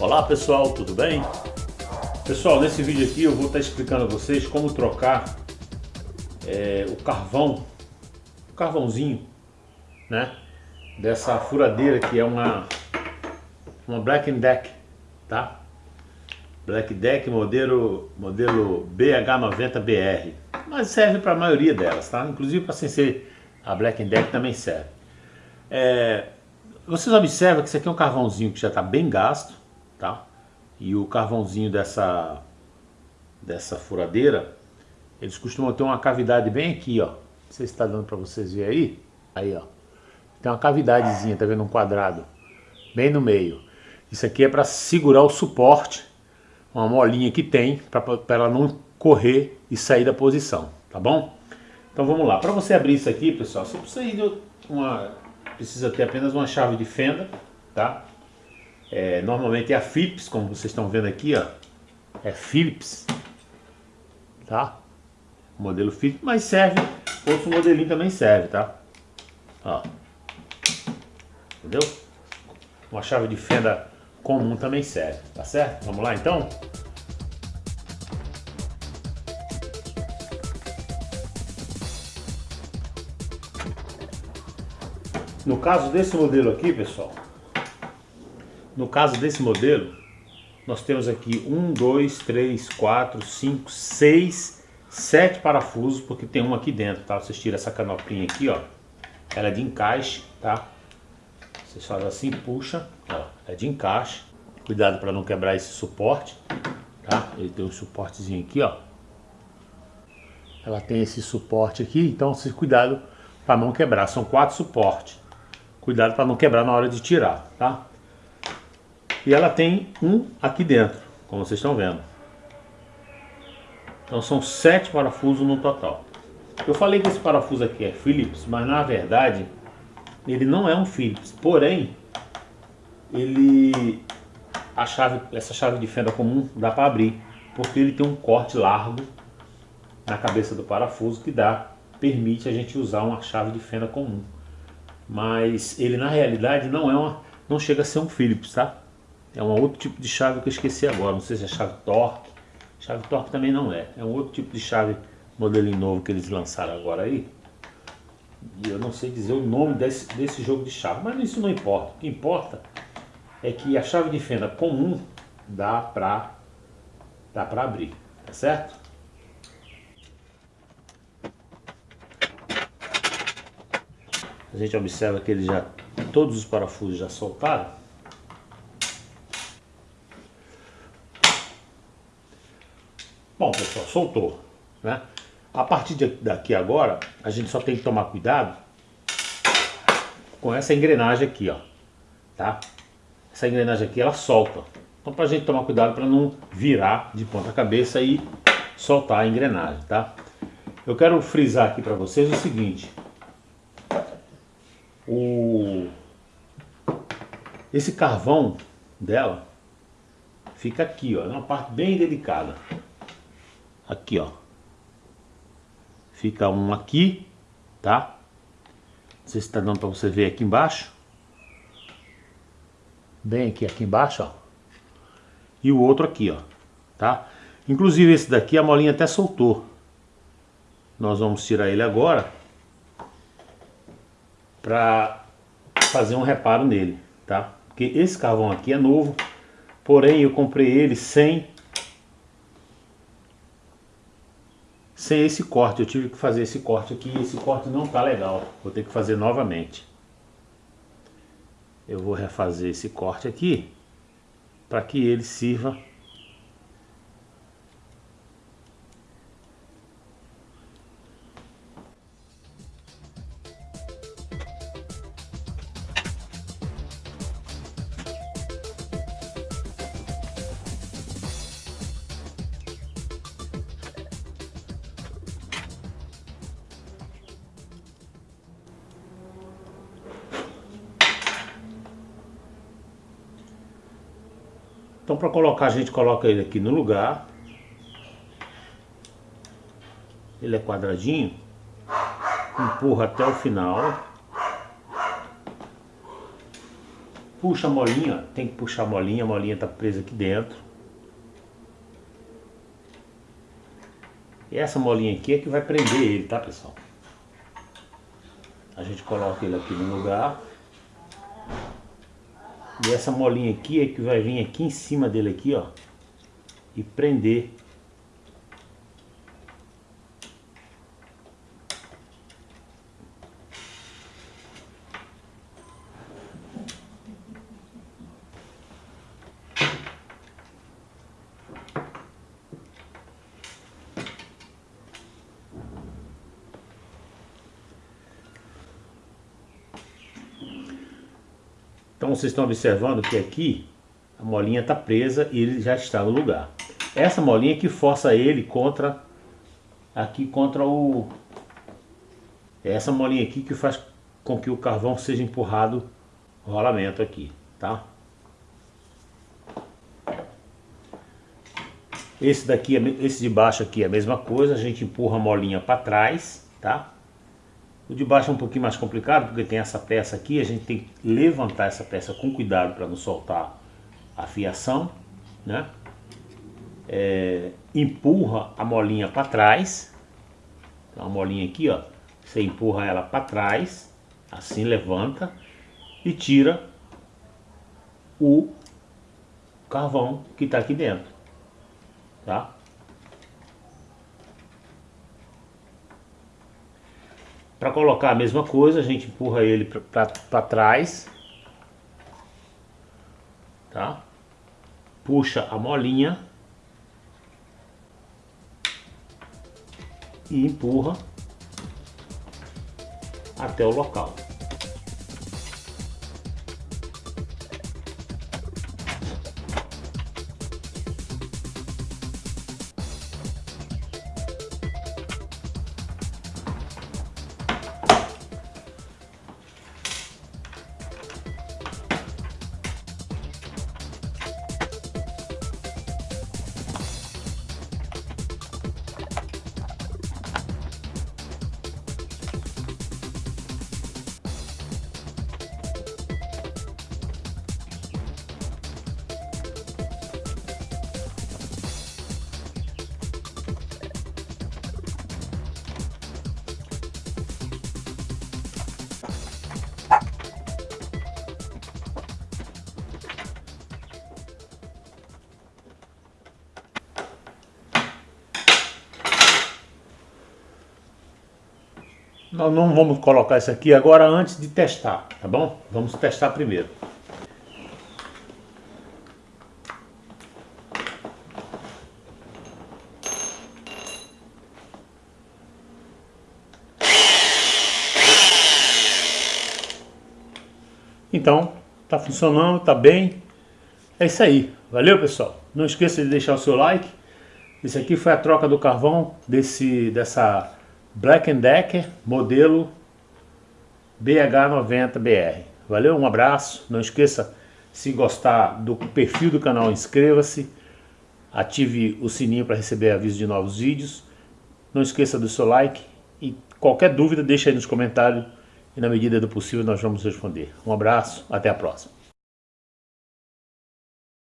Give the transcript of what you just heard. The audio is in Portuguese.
Olá pessoal, tudo bem? Pessoal, nesse vídeo aqui eu vou estar explicando a vocês como trocar é, o carvão, o carvãozinho, né? Dessa furadeira que é uma, uma Black Deck, tá? Black Deck modelo, modelo BH90BR, mas serve para a maioria delas, tá? Inclusive para sem ser a Black Deck também serve. É, vocês observam que isso aqui é um carvãozinho que já está bem gasto, tá? E o carvãozinho dessa, dessa furadeira, eles costumam ter uma cavidade bem aqui, ó. Não sei se está dando para vocês verem aí. Aí, ó. Tem uma cavidadezinha, tá vendo? Um quadrado. Bem no meio. Isso aqui é para segurar o suporte. Uma molinha que tem, para ela não correr e sair da posição, tá bom? Então vamos lá. Para você abrir isso aqui, pessoal, você precisa, ir uma, precisa ter apenas uma chave de fenda, tá? É, normalmente é a Philips, como vocês estão vendo aqui, ó. É Philips, tá? Modelo Philips, mas serve, outro modelinho também serve, tá? Ó. Entendeu? Uma chave de fenda comum também serve, tá certo? Vamos lá então? No caso desse modelo aqui, pessoal, no caso desse modelo, nós temos aqui 1, 2, 3, 4, 5, 6, 7 parafusos, porque tem um aqui dentro, tá? Vocês tiram essa canopinha aqui, ó. Ela é de encaixe, tá? Vocês fazem assim, puxa, ó, é de encaixe. Cuidado para não quebrar esse suporte, tá? Ele tem um suportezinho aqui, ó. Ela tem esse suporte aqui, então vocês cuidado para não quebrar. São quatro suportes. Cuidado para não quebrar na hora de tirar, tá? E ela tem um aqui dentro, como vocês estão vendo. Então são sete parafusos no total. Eu falei que esse parafuso aqui é Phillips, mas na verdade ele não é um Phillips. Porém, ele a chave, essa chave de fenda comum dá para abrir, porque ele tem um corte largo na cabeça do parafuso que dá permite a gente usar uma chave de fenda comum. Mas ele na realidade não é uma não chega a ser um Phillips, tá? É um outro tipo de chave que eu esqueci agora. Não sei se é chave torque. Chave torque também não é. É um outro tipo de chave modelinho novo que eles lançaram agora aí. E eu não sei dizer o nome desse, desse jogo de chave. Mas isso não importa. O que importa é que a chave de fenda comum dá pra, dá pra abrir. Tá certo? A gente observa que ele já todos os parafusos já soltaram. Bom, pessoal, soltou. Né? A partir daqui agora, a gente só tem que tomar cuidado com essa engrenagem aqui, ó. Tá? Essa engrenagem aqui, ela solta. Então, para a gente tomar cuidado para não virar de ponta cabeça e soltar a engrenagem, tá? Eu quero frisar aqui para vocês o seguinte. O... Esse carvão dela fica aqui, ó, numa parte bem delicada aqui, ó. Fica um aqui, tá? Não sei se está dando para você ver aqui embaixo. Bem aqui, aqui embaixo, ó. E o outro aqui, ó, tá? Inclusive esse daqui a molinha até soltou. Nós vamos tirar ele agora para fazer um reparo nele, tá? Porque esse carvão aqui é novo, porém eu comprei ele sem sem esse corte. Eu tive que fazer esse corte aqui esse corte não tá legal. Vou ter que fazer novamente. Eu vou refazer esse corte aqui para que ele sirva Então para colocar a gente coloca ele aqui no lugar. Ele é quadradinho. Empurra até o final. Puxa a molinha, tem que puxar a molinha, a molinha está presa aqui dentro. E essa molinha aqui é que vai prender ele, tá pessoal? A gente coloca ele aqui no lugar. E essa molinha aqui é que vai vir aqui em cima dele aqui, ó. E prender Então vocês estão observando que aqui a molinha está presa e ele já está no lugar. Essa molinha que força ele contra, aqui contra o... É essa molinha aqui que faz com que o carvão seja empurrado o rolamento aqui, tá? Esse daqui, esse de baixo aqui é a mesma coisa, a gente empurra a molinha para trás, tá? O de baixo é um pouquinho mais complicado, porque tem essa peça aqui, a gente tem que levantar essa peça com cuidado para não soltar a fiação, né? É, empurra a molinha para trás, então a molinha aqui, ó, você empurra ela para trás, assim levanta e tira o carvão que está aqui dentro, tá? Para colocar a mesma coisa, a gente empurra ele para trás. Tá? Puxa a molinha. E empurra até o local. Nós não vamos colocar isso aqui agora antes de testar, tá bom? Vamos testar primeiro. Então, tá funcionando, tá bem. É isso aí. Valeu, pessoal. Não esqueça de deixar o seu like. Isso aqui foi a troca do carvão desse, dessa Black Decker, modelo BH90BR. Valeu, um abraço. Não esqueça, se gostar do perfil do canal, inscreva-se. Ative o sininho para receber aviso de novos vídeos. Não esqueça do seu like. E qualquer dúvida, deixe aí nos comentários. E na medida do possível nós vamos responder. Um abraço, até a próxima.